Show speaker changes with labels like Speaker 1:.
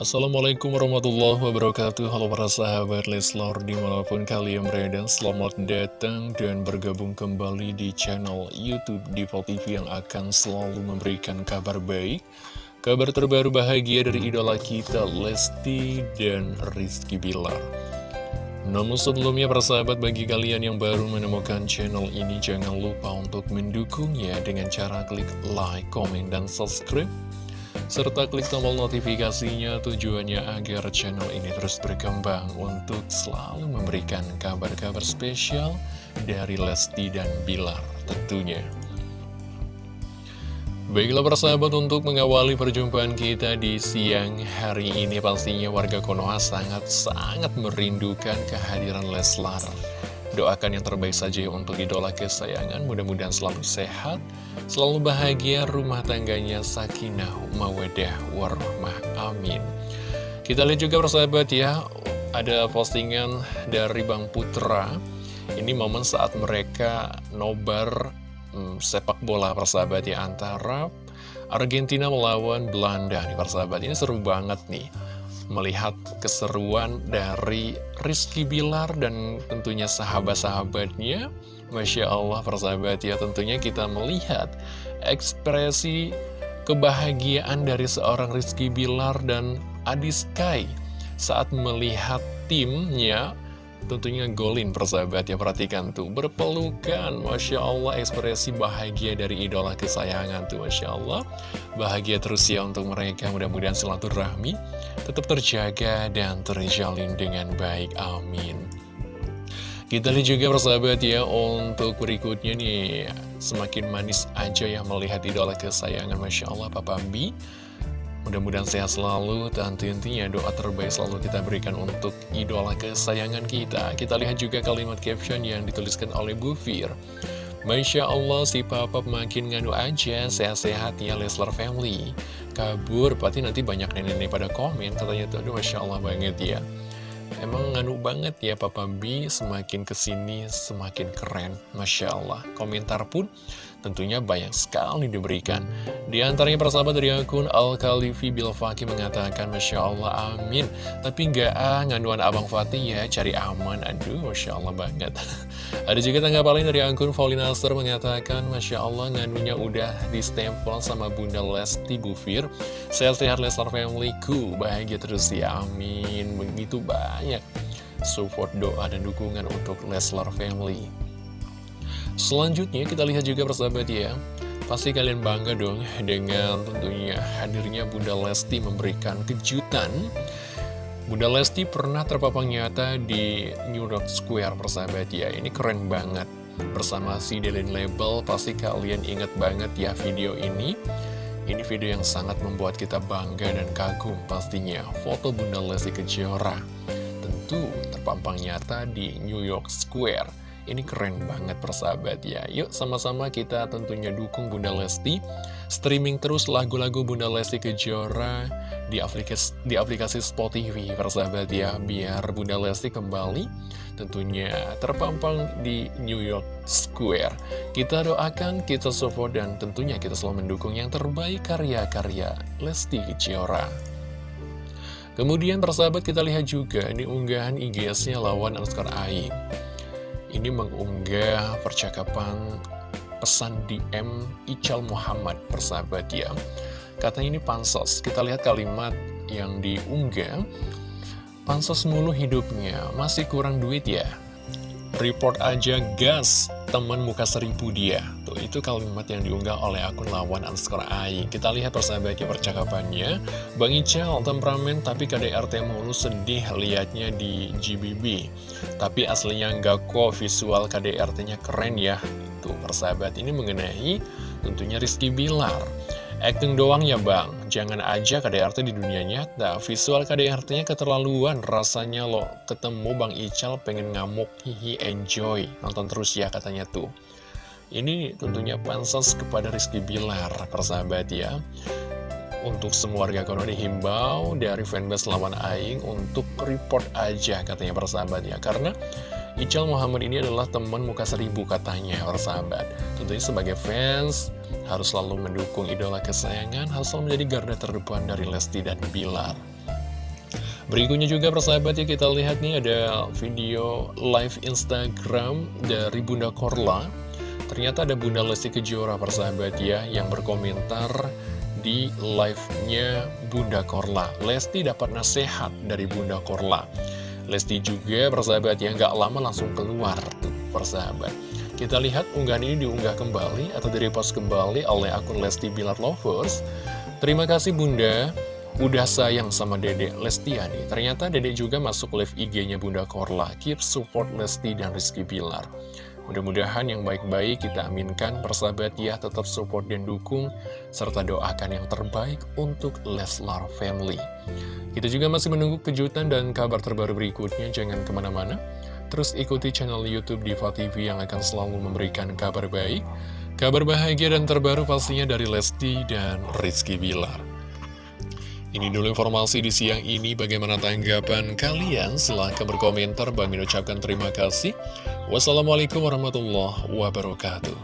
Speaker 1: Assalamualaikum warahmatullahi wabarakatuh. Halo para sahabat Leslor di mana pun kalian berada Selamat datang dan bergabung kembali di channel Youtube Diva TV yang akan selalu memberikan kabar baik Kabar terbaru bahagia dari idola kita Lesti dan Rizky Bilar. Namun sebelumnya para sahabat bagi kalian yang baru menemukan channel ini jangan lupa untuk mendukungnya dengan cara klik like, komen, dan subscribe serta klik tombol notifikasinya tujuannya agar channel ini terus berkembang untuk selalu memberikan kabar-kabar spesial dari Lesti dan Bilar tentunya. Baiklah persahabat untuk mengawali perjumpaan kita di siang hari ini pastinya warga Konoha sangat-sangat merindukan kehadiran Leslar. Doakan yang terbaik saja untuk idola kesayangan, mudah-mudahan selalu sehat, selalu bahagia, rumah tangganya sakinah, mawadah, warahmah, amin. Kita lihat juga persahabat ya, ada postingan dari Bang Putra, ini momen saat mereka nobar hmm, sepak bola persahabat ya, antara Argentina melawan Belanda. Nih persahabat, ini seru banget nih melihat keseruan dari Rizky Bilar dan tentunya sahabat-sahabatnya. Masya Allah persahabat ya tentunya kita melihat ekspresi kebahagiaan dari seorang Rizky Bilar dan Adi Sky saat melihat timnya tentunya golin persahabat ya perhatikan tuh berpelukan. Masya Allah ekspresi bahagia dari idola kesayangan tuh Masya Allah. Bahagia terus ya untuk mereka mudah-mudahan silaturahmi tetap terjaga dan terjalin dengan baik amin. Kita lihat juga persahabat ya untuk berikutnya nih semakin manis aja ya melihat idola kesayangan Masya Allah Papa B Mudah-mudahan sehat selalu, dan intinya doa terbaik selalu kita berikan untuk idola kesayangan kita. Kita lihat juga kalimat caption yang dituliskan oleh Bu Fir. Masya Allah si papa makin nganu aja, sehat-sehat ya Leslar Family. Kabur, pasti nanti banyak nenek-nenek pada komen, katanya tuh, aduh Masya Allah banget ya. Emang nganu banget ya Papa B, semakin ke sini semakin keren, Masya Allah. Komentar pun tentunya banyak sekali diberikan. Di antaranya persahabat dari akun Al-Khalifi Bilfaki mengatakan, Masya Allah, amin. Tapi nggak ah, nganuan Abang Fatih ya, cari aman. Aduh, Masya Allah banget. Ada juga tanggapan lain dari akun Faulinaster mengatakan, Masya Allah, nganunya udah di stempel sama Bunda Lesti Bufir. Sehat-sehat Leslar Family ku, bahagia terus ya, amin. Begitu banyak support doa dan dukungan untuk Leslar Family. Selanjutnya kita lihat juga persahabat ya Pasti kalian bangga dong dengan tentunya hadirnya Bunda Lesti memberikan kejutan. Bunda Lesti pernah terpapang nyata di New York Square persahabat ya Ini keren banget. Bersama si Delin Label pasti kalian ingat banget ya video ini. Ini video yang sangat membuat kita bangga dan kagum pastinya. Foto Bunda Lesti Kejora Tentu terpampang nyata di New York Square ini keren banget persahabat ya. Yuk sama-sama kita tentunya dukung Bunda Lesti. Streaming terus lagu-lagu Bunda Lesti Kejora di aplikasi, di aplikasi Spotify persahabat ya. Biar Bunda Lesti kembali tentunya terpampang di New York Square. Kita doakan, kita support dan tentunya kita selalu mendukung yang terbaik karya-karya Lesti Kejora. Kemudian persahabat kita lihat juga ini unggahan IG-nya lawan Oscar Aing ini mengunggah percakapan pesan DM Ical Muhammad persahabat ya. Katanya ini pansos. Kita lihat kalimat yang diunggah. Pansos mulu hidupnya. Masih kurang duit ya report aja gas teman muka seribu dia. Tuh itu kalimat yang diunggah oleh akun lawan underscore AI Kita lihat persahabatnya percakapannya. Bang Ical temperamen tapi KDRT mulu sedih liatnya di GBB Tapi aslinya enggak kok visual KDRT-nya keren ya. Tuh persahabat ini mengenai tentunya Rizky Bilar Acting doang ya bang, jangan aja KDRT di dunia nyata. Visual KDRT-nya keterlaluan. Rasanya loh Ketemu Bang Ical pengen ngamuk, hihi enjoy. Nonton terus ya katanya tuh. Ini tentunya pansos kepada Rizky Bilar, persahabat ya. Untuk semua warga kono dihimbau dari fanbase lawan Aing untuk report aja katanya persahabat ya. Karena Ical Muhammad ini adalah teman muka seribu katanya persahabat. Tentunya sebagai fans harus selalu mendukung idola kesayangan, harus selalu menjadi garda terdepan dari Lesti dan Bilar. Berikutnya juga persahabat ya kita lihat nih ada video live Instagram dari Bunda Korla. Ternyata ada Bunda Lesti Kejora persahabat ya yang berkomentar di live-nya Bunda Korla. Lesti dapat nasihat dari Bunda Korla Lesti juga persahabat ya nggak lama langsung keluar tuh persahabat Kita lihat unggahan ini diunggah kembali atau direpost kembali oleh akun Lesti Bilar Lovers. Terima kasih Bunda. Udah sayang sama Dedek Lestiani. Ternyata Dedek juga masuk live IG-nya Bunda Korla. Keep support Lesti dan Rizky Bilar Mudah-mudahan yang baik-baik kita aminkan persahabat ya Tetap support dan dukung Serta doakan yang terbaik untuk Leslar Family. Kita juga masih menunggu kejutan dan kabar terbaru berikutnya. Jangan ke mana-mana. Terus ikuti channel Youtube Diva TV yang akan selalu memberikan kabar baik Kabar bahagia dan terbaru pastinya dari Lesti dan Rizky Bilar. Ini dulu informasi di siang ini, bagaimana tanggapan kalian? Silahkan berkomentar, Bang ucapkan terima kasih. Wassalamualaikum warahmatullahi wabarakatuh.